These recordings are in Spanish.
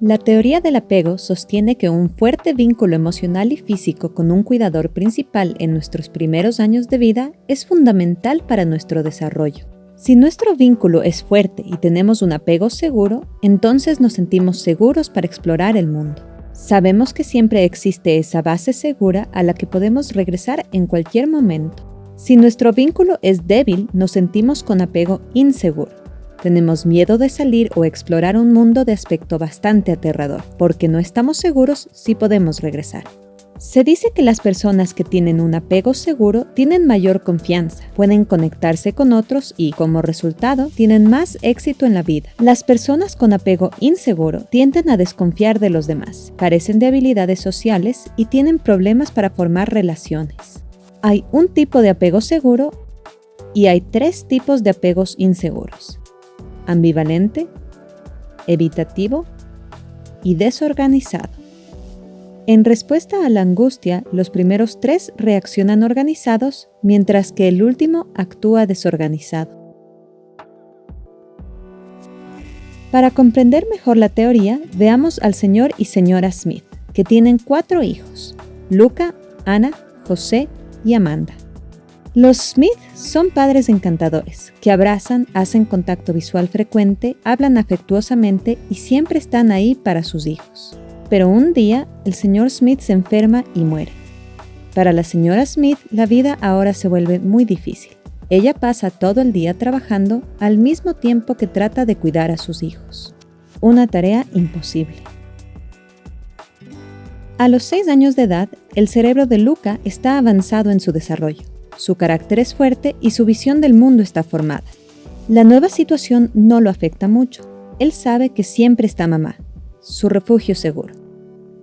La teoría del apego sostiene que un fuerte vínculo emocional y físico con un cuidador principal en nuestros primeros años de vida es fundamental para nuestro desarrollo. Si nuestro vínculo es fuerte y tenemos un apego seguro, entonces nos sentimos seguros para explorar el mundo. Sabemos que siempre existe esa base segura a la que podemos regresar en cualquier momento. Si nuestro vínculo es débil, nos sentimos con apego inseguro. Tenemos miedo de salir o explorar un mundo de aspecto bastante aterrador, porque no estamos seguros si podemos regresar. Se dice que las personas que tienen un apego seguro tienen mayor confianza, pueden conectarse con otros y, como resultado, tienen más éxito en la vida. Las personas con apego inseguro tienden a desconfiar de los demás, carecen de habilidades sociales y tienen problemas para formar relaciones. Hay un tipo de apego seguro y hay tres tipos de apegos inseguros ambivalente, evitativo y desorganizado. En respuesta a la angustia, los primeros tres reaccionan organizados, mientras que el último actúa desorganizado. Para comprender mejor la teoría, veamos al señor y señora Smith, que tienen cuatro hijos, Luca, Ana, José y Amanda. Los Smith son padres encantadores, que abrazan, hacen contacto visual frecuente, hablan afectuosamente y siempre están ahí para sus hijos. Pero un día, el señor Smith se enferma y muere. Para la señora Smith, la vida ahora se vuelve muy difícil. Ella pasa todo el día trabajando al mismo tiempo que trata de cuidar a sus hijos. Una tarea imposible. A los seis años de edad, el cerebro de Luca está avanzado en su desarrollo su carácter es fuerte y su visión del mundo está formada. La nueva situación no lo afecta mucho. Él sabe que siempre está mamá, su refugio seguro.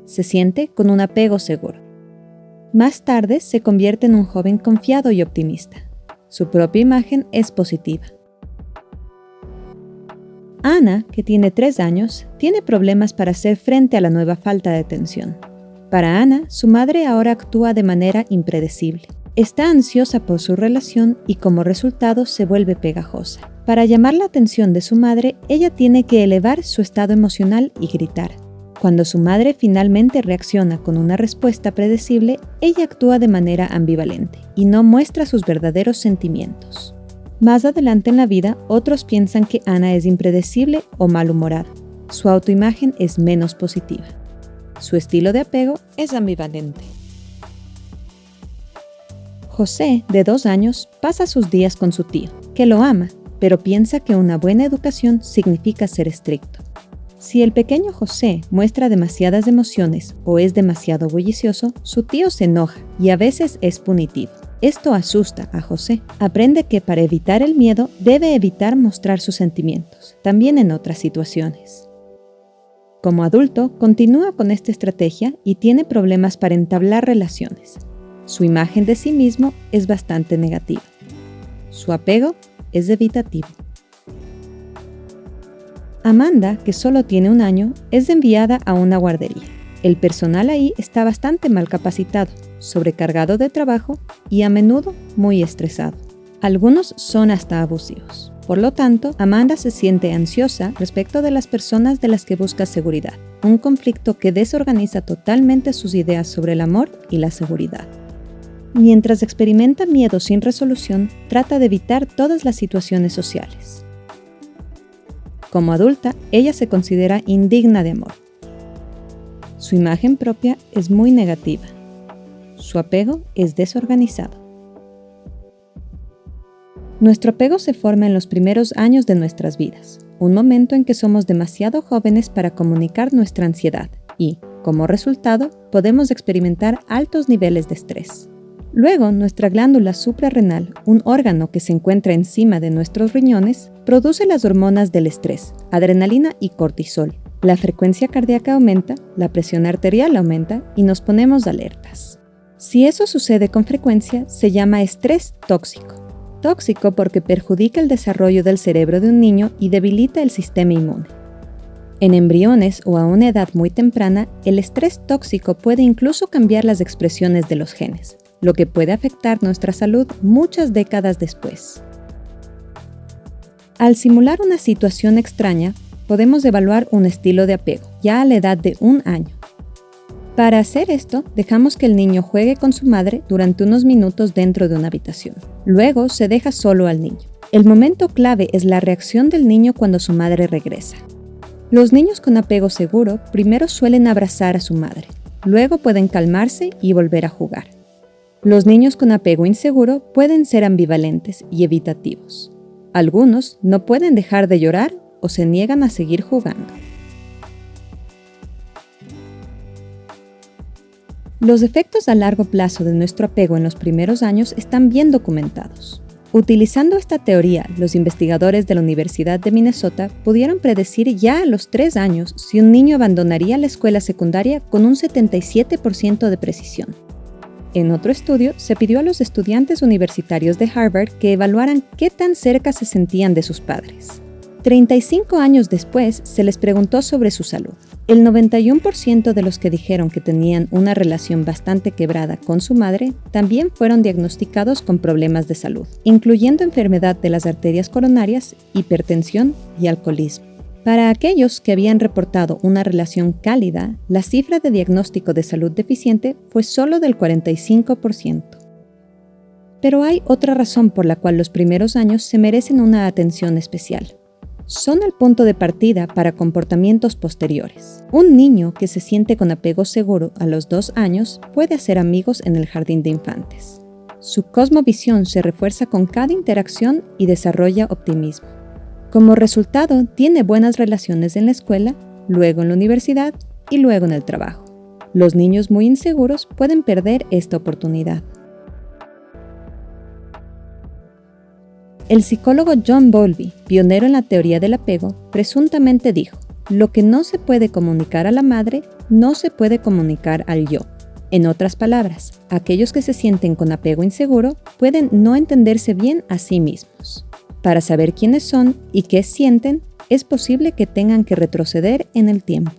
Se siente con un apego seguro. Más tarde se convierte en un joven confiado y optimista. Su propia imagen es positiva. Ana, que tiene tres años, tiene problemas para hacer frente a la nueva falta de atención. Para Ana, su madre ahora actúa de manera impredecible. Está ansiosa por su relación y como resultado se vuelve pegajosa. Para llamar la atención de su madre, ella tiene que elevar su estado emocional y gritar. Cuando su madre finalmente reacciona con una respuesta predecible, ella actúa de manera ambivalente y no muestra sus verdaderos sentimientos. Más adelante en la vida, otros piensan que Ana es impredecible o malhumorada. Su autoimagen es menos positiva. Su estilo de apego es ambivalente. José, de dos años, pasa sus días con su tío, que lo ama, pero piensa que una buena educación significa ser estricto. Si el pequeño José muestra demasiadas emociones o es demasiado bullicioso, su tío se enoja y a veces es punitivo. Esto asusta a José. Aprende que para evitar el miedo debe evitar mostrar sus sentimientos, también en otras situaciones. Como adulto, continúa con esta estrategia y tiene problemas para entablar relaciones, su imagen de sí mismo es bastante negativa. Su apego es evitativo. Amanda, que solo tiene un año, es enviada a una guardería. El personal ahí está bastante mal capacitado, sobrecargado de trabajo y a menudo muy estresado. Algunos son hasta abusivos. Por lo tanto, Amanda se siente ansiosa respecto de las personas de las que busca seguridad, un conflicto que desorganiza totalmente sus ideas sobre el amor y la seguridad. Mientras experimenta miedo sin resolución, trata de evitar todas las situaciones sociales. Como adulta, ella se considera indigna de amor. Su imagen propia es muy negativa. Su apego es desorganizado. Nuestro apego se forma en los primeros años de nuestras vidas, un momento en que somos demasiado jóvenes para comunicar nuestra ansiedad y, como resultado, podemos experimentar altos niveles de estrés. Luego, nuestra glándula suprarrenal, un órgano que se encuentra encima de nuestros riñones, produce las hormonas del estrés, adrenalina y cortisol. La frecuencia cardíaca aumenta, la presión arterial aumenta y nos ponemos alertas. Si eso sucede con frecuencia, se llama estrés tóxico. Tóxico porque perjudica el desarrollo del cerebro de un niño y debilita el sistema inmune. En embriones o a una edad muy temprana, el estrés tóxico puede incluso cambiar las expresiones de los genes, lo que puede afectar nuestra salud muchas décadas después. Al simular una situación extraña, podemos evaluar un estilo de apego, ya a la edad de un año. Para hacer esto, dejamos que el niño juegue con su madre durante unos minutos dentro de una habitación. Luego se deja solo al niño. El momento clave es la reacción del niño cuando su madre regresa. Los niños con apego seguro primero suelen abrazar a su madre, luego pueden calmarse y volver a jugar. Los niños con apego inseguro pueden ser ambivalentes y evitativos. Algunos no pueden dejar de llorar o se niegan a seguir jugando. Los efectos a largo plazo de nuestro apego en los primeros años están bien documentados. Utilizando esta teoría, los investigadores de la Universidad de Minnesota pudieron predecir ya a los tres años si un niño abandonaría la escuela secundaria con un 77% de precisión. En otro estudio, se pidió a los estudiantes universitarios de Harvard que evaluaran qué tan cerca se sentían de sus padres. 35 años después, se les preguntó sobre su salud. El 91% de los que dijeron que tenían una relación bastante quebrada con su madre también fueron diagnosticados con problemas de salud, incluyendo enfermedad de las arterias coronarias, hipertensión y alcoholismo. Para aquellos que habían reportado una relación cálida, la cifra de diagnóstico de salud deficiente fue solo del 45%. Pero hay otra razón por la cual los primeros años se merecen una atención especial son el punto de partida para comportamientos posteriores. Un niño que se siente con apego seguro a los dos años puede hacer amigos en el jardín de infantes. Su cosmovisión se refuerza con cada interacción y desarrolla optimismo. Como resultado, tiene buenas relaciones en la escuela, luego en la universidad y luego en el trabajo. Los niños muy inseguros pueden perder esta oportunidad. El psicólogo John Bowlby, pionero en la teoría del apego, presuntamente dijo, lo que no se puede comunicar a la madre, no se puede comunicar al yo. En otras palabras, aquellos que se sienten con apego inseguro pueden no entenderse bien a sí mismos. Para saber quiénes son y qué sienten, es posible que tengan que retroceder en el tiempo.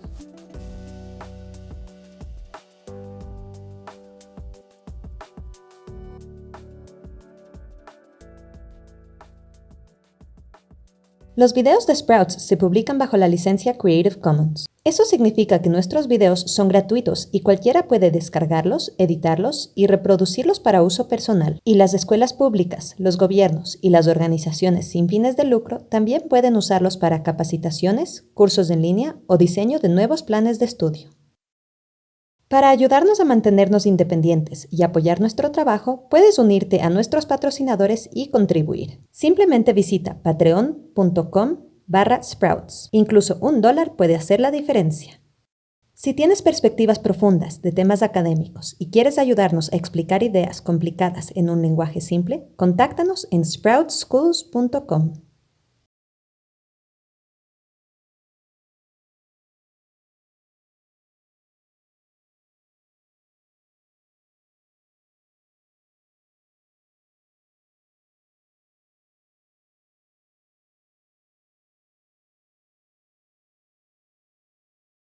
Los videos de Sprouts se publican bajo la licencia Creative Commons. Eso significa que nuestros videos son gratuitos y cualquiera puede descargarlos, editarlos y reproducirlos para uso personal. Y las escuelas públicas, los gobiernos y las organizaciones sin fines de lucro también pueden usarlos para capacitaciones, cursos en línea o diseño de nuevos planes de estudio. Para ayudarnos a mantenernos independientes y apoyar nuestro trabajo, puedes unirte a nuestros patrocinadores y contribuir. Simplemente visita patreon.com barra sprouts. Incluso un dólar puede hacer la diferencia. Si tienes perspectivas profundas de temas académicos y quieres ayudarnos a explicar ideas complicadas en un lenguaje simple, contáctanos en sproutschools.com.